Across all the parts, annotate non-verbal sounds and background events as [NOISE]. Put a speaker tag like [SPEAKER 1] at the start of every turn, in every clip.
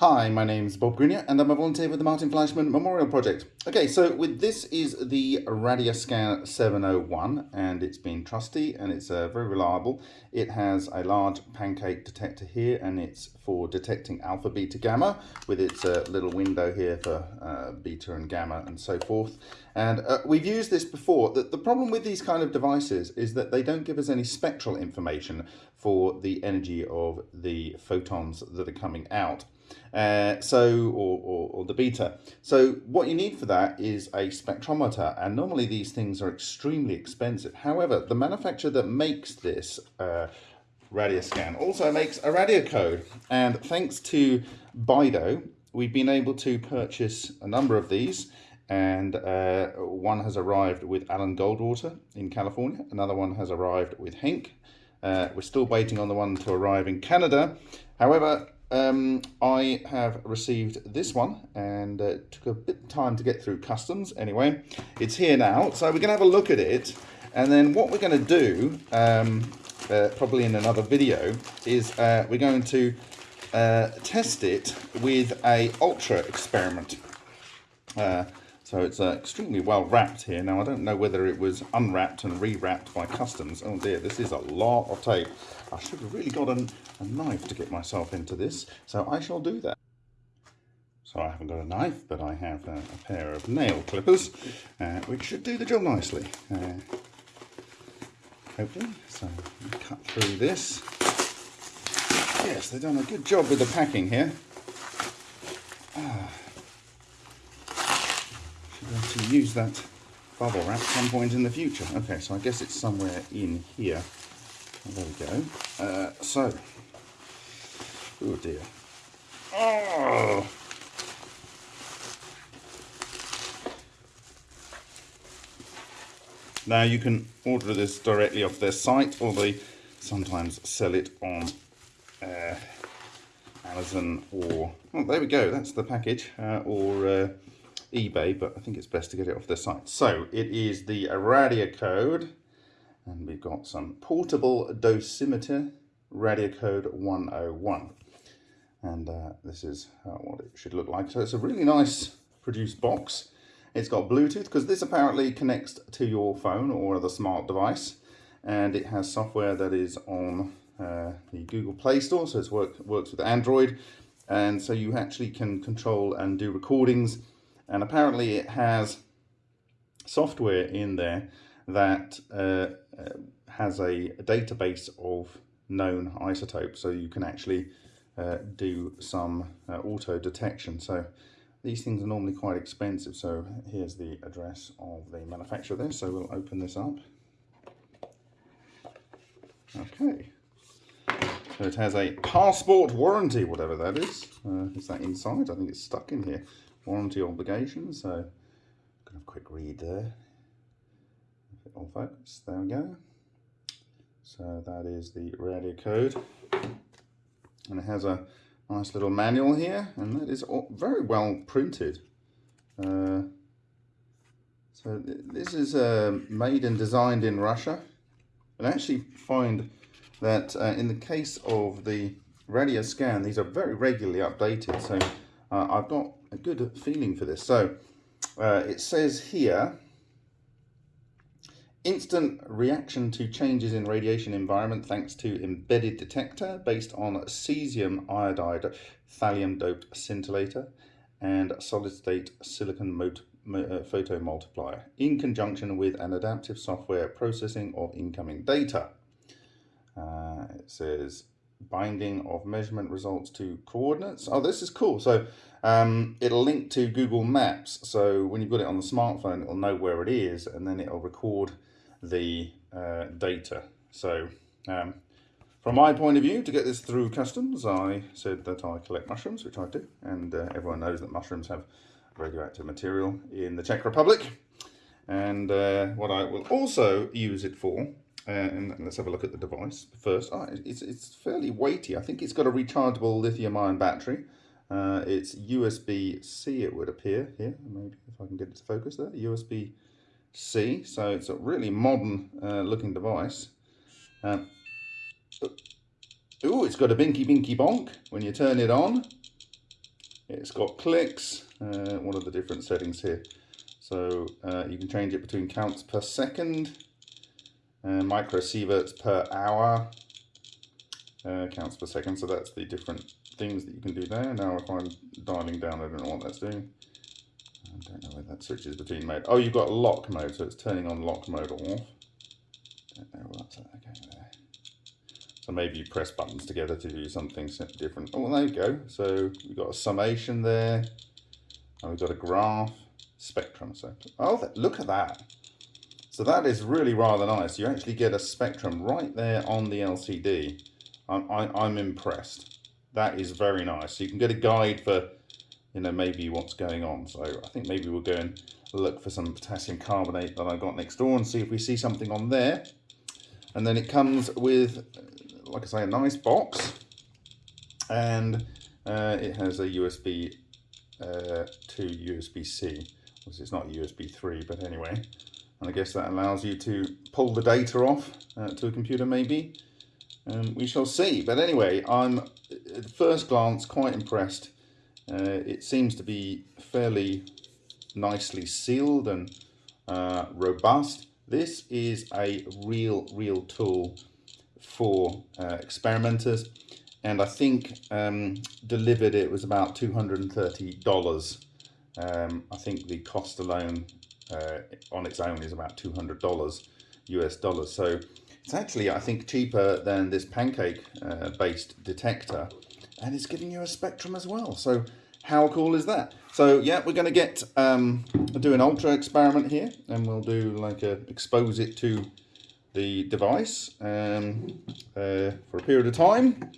[SPEAKER 1] Hi, my name is Bob Greenyer and I'm a volunteer with the Martin Fleischmann Memorial Project. Okay, so with this is the Radioscan 701 and it's been trusty and it's uh, very reliable. It has a large pancake detector here and it's for detecting alpha, beta, gamma with its uh, little window here for uh, beta and gamma and so forth. And uh, we've used this before. The, the problem with these kind of devices is that they don't give us any spectral information for the energy of the photons that are coming out. Uh, so, or, or, or, the beta. So what you need for that is a spectrometer, and normally these things are extremely expensive. However, the manufacturer that makes this uh, Radioscan also makes a RadiaCode, and thanks to Bido, we've been able to purchase a number of these, and uh, one has arrived with Alan Goldwater in California, another one has arrived with Henk. Uh, we're still waiting on the one to arrive in Canada. However, um, I have received this one and uh, took a bit of time to get through customs. Anyway, it's here now. So we're going to have a look at it. And then what we're going to do, um, uh, probably in another video, is uh, we're going to uh, test it with a ultra experiment. Uh, so it's uh, extremely well wrapped here. Now I don't know whether it was unwrapped and rewrapped by customs. Oh dear, this is a lot of tape. I should have really got an, a knife to get myself into this. So I shall do that. So I haven't got a knife, but I have a, a pair of nail clippers, uh, which should do the job nicely. Uh, hopefully. So cut through this. Yes, they've done a good job with the packing here. Ah use that bubble wrap at some point in the future. Okay, so I guess it's somewhere in here. There we go. Uh, so, oh dear. Oh! Now you can order this directly off their site or they sometimes sell it on uh, Amazon or, oh there we go, that's the package, uh, or uh, eBay, but I think it's best to get it off their site. So it is the RadiaCode, and we've got some portable dosimeter RadiaCode 101. And uh, this is uh, what it should look like. So it's a really nice produced box. It's got Bluetooth because this apparently connects to your phone or other smart device. And it has software that is on uh, the Google Play Store, so it work, works with Android. And so you actually can control and do recordings and apparently it has software in there that uh, uh, has a, database of known isotopes so you can actually uh, do some uh, auto detection. So these things are normally quite expensive. So here's the address of the manufacturer there. So we'll open this up. Okay. So it has a passport warranty whatever that is uh, is that inside? I think it's stuck in here warranty obligations. So, gonna a quick read there. Focus, there we go. So that is the RadiaCode, and it has a nice little manual here, and that is very well printed. Uh, so th this is uh, made and designed in Russia. And I actually find that uh, in the case of the radio scan, these are very regularly updated. So uh, I've got a good feeling for this. So uh, it says here, instant reaction to changes in radiation environment thanks to embedded detector based on cesium iodide thallium doped scintillator and solid state silicon uh, photo multiplier in conjunction with an adaptive software processing of incoming data. Uh, it says binding of measurement results to coordinates. Oh, this is cool. So um, it'll link to Google Maps. So when you've got it on the smartphone, it'll know where it is and then it'll record the uh, data. So um, from my point of view, to get this through customs, I said that I collect mushrooms, which I do. And uh, everyone knows that mushrooms have radioactive material in the Czech Republic. And uh, what I will also use it for and let's have a look at the device first. Oh, it's, it's fairly weighty. I think it's got a rechargeable lithium ion battery. Uh, it's USB-C it would appear here. Maybe if I can get it to focus there. USB-C. So it's a really modern uh, looking device. Um, oh, it's got a binky binky bonk when you turn it on. It's got clicks. Uh, what are the different settings here? So uh, you can change it between counts per second, uh, microsieverts per hour, uh, counts per second. So that's the different things that you can do there. Now if I'm dialing down, I don't know what that's doing. I don't know where that switches between mode. Oh, you've got lock mode, so it's turning on lock mode off. Don't know what's. Okay, there. So maybe you press buttons together to do something different. Oh, there you go. So we've got a summation there. And we've got a graph spectrum. So, oh, look at that. So that is really rather nice. You actually get a spectrum right there on the LCD. I'm, I, i am impressed. That is very nice. So you can get a guide for, you know, maybe what's going on. So I think maybe we'll go and look for some potassium carbonate that I got next door and see if we see something on there. And then it comes with, like I say, a nice box. And uh, it has a USB uh, to USB-C it's not USB 3, but anyway. And I guess that allows you to pull the data off uh, to a computer maybe. Um, we shall see. But anyway, I'm at first glance quite impressed. Uh, it seems to be fairly nicely sealed and uh, robust. This is a real, real tool for uh, experimenters. And I think um, delivered it was about $230 um, I think the cost alone uh, on its own is about $200 US dollars. So it's actually, I think, cheaper than this pancake uh, based detector and it's giving you a spectrum as well. So how cool is that? So yeah, we're going to get um, do an ultra experiment here and we'll do like a expose it to the device um, uh, for a period of time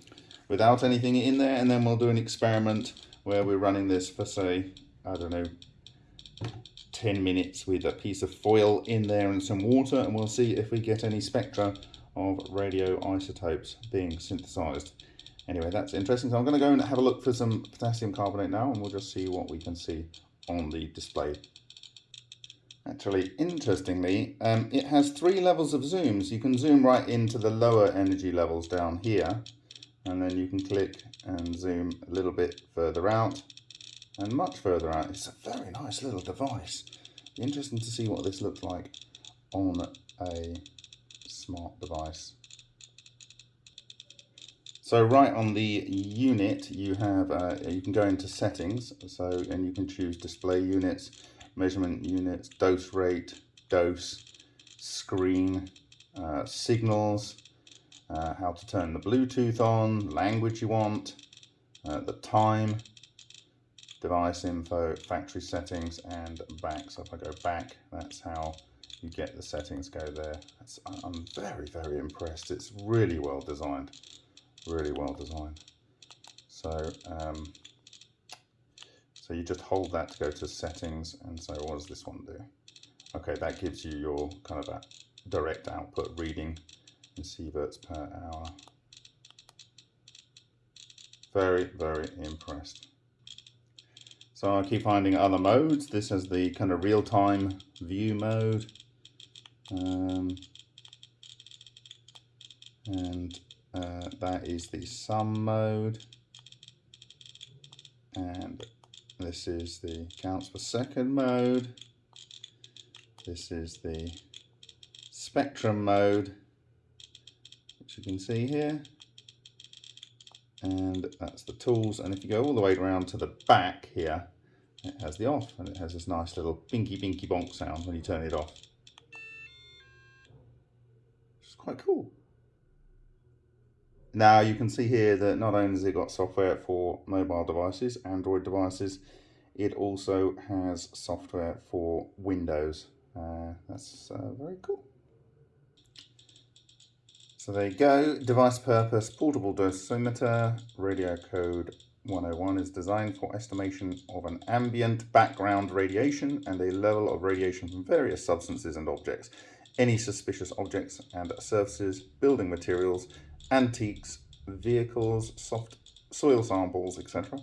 [SPEAKER 1] without anything in there and then we'll do an experiment where we're running this for say I don't know, 10 minutes with a piece of foil in there and some water and we'll see if we get any spectra of radioisotopes being synthesized. Anyway, that's interesting. So I'm going to go and have a look for some potassium carbonate now and we'll just see what we can see on the display. Actually, interestingly, um, it has three levels of zooms. You can zoom right into the lower energy levels down here and then you can click and zoom a little bit further out and much further out. It's a very nice little device. Interesting to see what this looks like on a smart device. So right on the unit, you have uh, you can go into settings. So and you can choose display units, measurement units, dose rate, dose, screen, uh, signals, uh, how to turn the Bluetooth on, language you want, uh, the time, device info, factory settings, and back. So if I go back, that's how you get the settings go there. That's, I'm very, very impressed. It's really well designed, really well designed. So, um, so you just hold that to go to settings, and so what does this one do? Okay, that gives you your kind of direct output reading in sieverts per hour. Very, very impressed. So I keep finding other modes. This is the kind of real-time view mode. Um, and uh, that is the sum mode. And this is the counts per second mode. This is the spectrum mode, which you can see here and that's the tools and if you go all the way around to the back here it has the off and it has this nice little binky binky bonk sound when you turn it off. It's quite cool. Now you can see here that not only has it got software for mobile devices android devices it also has software for windows. Uh, that's uh, very cool. So there you go, device purpose, portable dosimeter, RadiaCode 101 is designed for estimation of an ambient background radiation and a level of radiation from various substances and objects, any suspicious objects and surfaces, building materials, antiques, vehicles, soft soil samples, etc.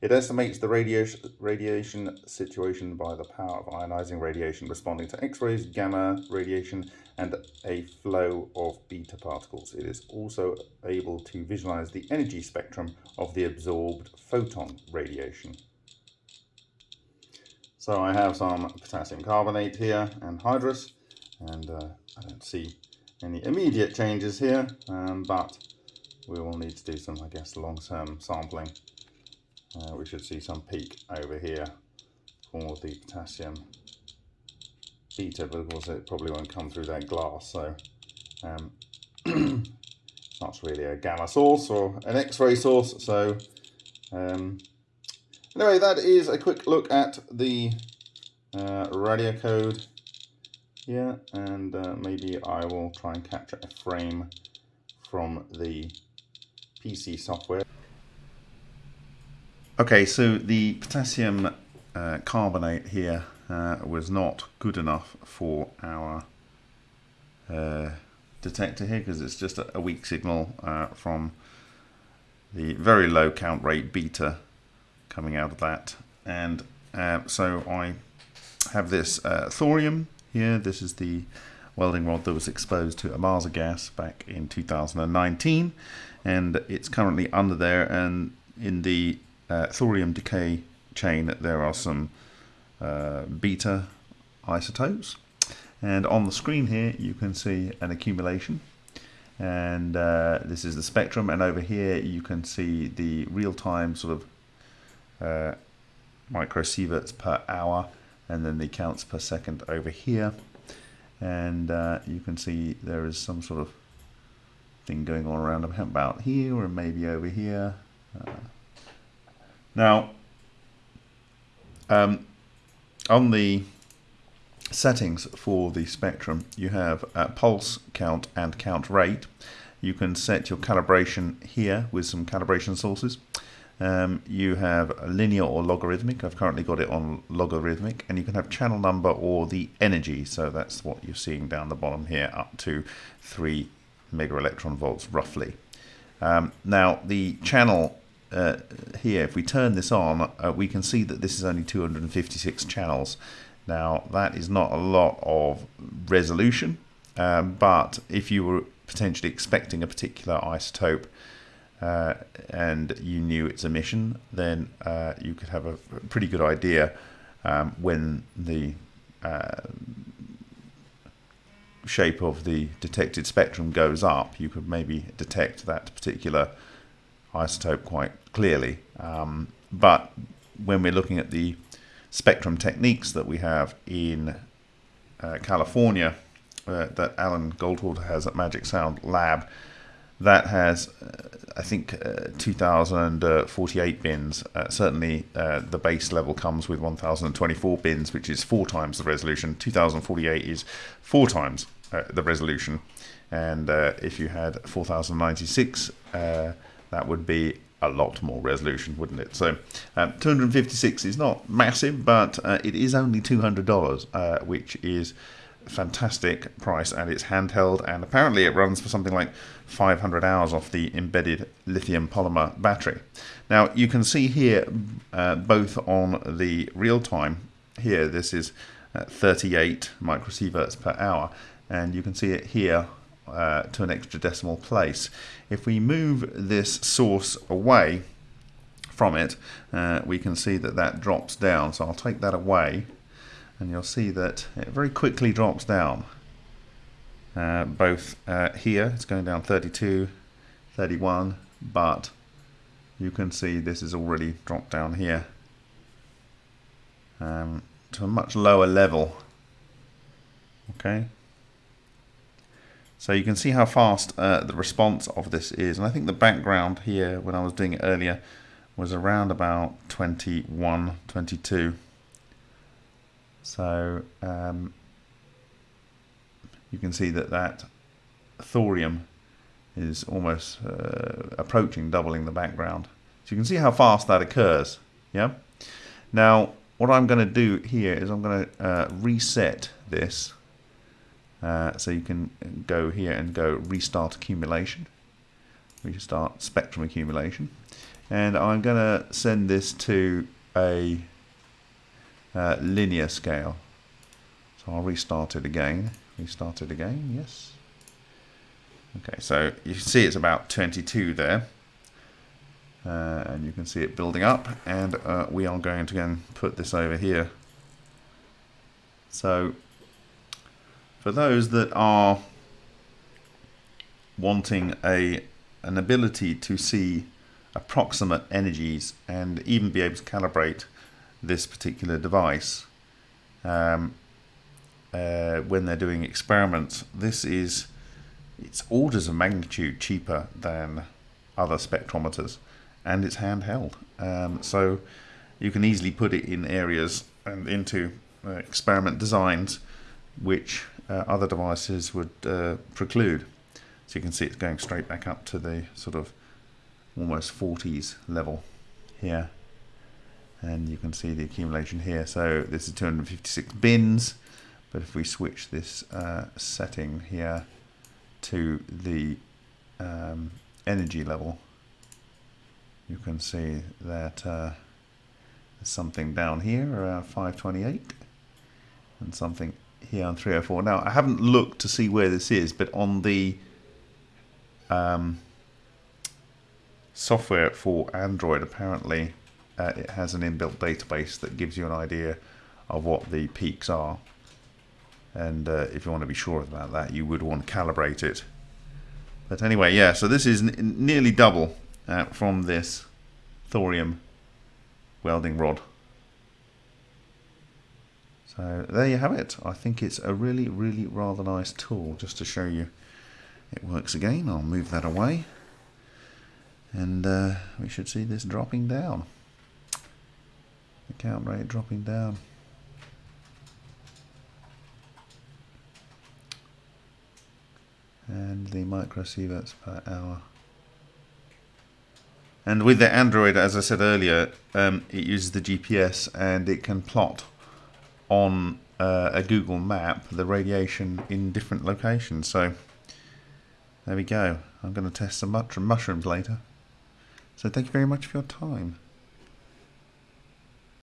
[SPEAKER 1] It estimates the radiation, radiation situation by the power of ionizing radiation responding to X-rays, gamma radiation, and a flow of beta particles. It is also able to visualize the energy spectrum of the absorbed photon radiation. So I have some potassium carbonate here, and anhydrous, and uh, I don't see any immediate changes here, um, but we will need to do some, I guess, long-term sampling. Uh, we should see some peak over here for the potassium beta, but of course it probably won't come through that glass, so um, [CLEARS THROAT] it's not really a gamma source or an X-ray source, so um, anyway, that is a quick look at the uh, RadiaCode here, and uh, maybe I will try and capture a frame from the PC software. Okay, so the potassium uh, carbonate here uh, was not good enough for our uh, detector here because it's just a, weak signal uh, from the very low count rate beta coming out of that. And uh, so I have this uh, thorium here. This is the welding rod that was exposed to Ohmasa gas back in 2019 and it's currently under there and in the thorium decay chain there are some uh, beta isotopes. And on the screen here you can see an accumulation. And uh, this is the spectrum. And over here you can see the real-time sort of uh, microsieverts per hour and then the counts per second over here. And uh, you can see there is some sort of thing going on around about here or maybe over here. Uh, now, um, on the settings for the spectrum, you have uh, pulse count and count rate. You can set your calibration here with some calibration sources. Um, you have linear or logarithmic. I've currently got it on logarithmic. And you can have channel number or the energy. So that's what you're seeing down the bottom here, up to 3 mega electron volts roughly. Um, now, the channel uh, here, if we turn this on, uh, we can see that this is only 256 channels. Now, that is not a lot of resolution, um, but if you were potentially expecting a particular isotope uh, and you knew its emission, then uh, you could have a pretty good idea um, when the uh, shape of the detected spectrum goes up, you could maybe detect that particular isotope quite clearly. Um, but when we're looking at the spectrum techniques that we have in uh, California, uh, that Alan Goldwater has at Magic Sound Lab, that has, uh, I think, uh, 2048 bins. Uh, certainly, uh, the base level comes with 1024 bins, which is four times the resolution. 2048 is four times the resolution. And if you had 4096, that would be a lot more resolution, wouldn't it? So um, 256 is not massive, but uh, it is only $200, uh, which is fantastic price and it's handheld and apparently it runs for something like 500 hours off the embedded lithium polymer battery. Now you can see here uh, both on the real time here this is uh, 38 microsieverts per hour and you can see it here uh, to an extra decimal place. If we move this source away from it, uh, we can see that that drops down. So I'll take that away and you'll see that it very quickly drops down. Uh, both uh, here, it's going down 32, 31, but you can see this is already dropped down here um, to a much lower level. Okay. So you can see how fast uh, the response of this is. And I think the background here, when I was doing it earlier, was around about 21, 22. So um, you can see that that thorium is almost uh, approaching doubling the background. So you can see how fast that occurs. Yeah. Now, what I'm going to do here is I'm going to uh, reset this uh, so you can go here and go restart accumulation, restart spectrum accumulation.
[SPEAKER 2] and I'm going to send this to a uh, linear scale. So I'll restart it again. Restart it again, yes. Okay, so you can see it's about 22 there. Uh, and you can see it building up and uh, we are going to again put this over here so for those that are wanting a an ability to see approximate energies and even be able to calibrate this particular device um, uh, when they're doing experiments this is it's orders of magnitude cheaper than other spectrometers and it's handheld. Um, so you can easily put it in areas and into uh, experiment designs which uh, other devices would uh, preclude. So you can see it's going straight back up to the sort of almost 40s level here. And you can see the accumulation here. So this is 256 bins. But if we switch this uh, setting here to the um, energy level you can see that uh, there's something down here around 528 and something here on 304 now I haven't looked to see where this is but on the um, software for Android apparently uh, it has an inbuilt database that gives you an idea of what the peaks are. And uh, if you want to be sure about that you would want to calibrate it. But anyway yeah so this is nearly double uh, from this thorium welding rod so there you have it. I think it's a really really rather nice tool just to show you it works again. I'll move that away. And uh, we should see this dropping down. The count rate dropping down. And the microsieverts per hour. And with the Android as I said earlier um, it uses the GPS and it can plot on uh, a Google map the radiation in different locations. So there we go. I'm going to test some mushrooms later. So thank you very much for your time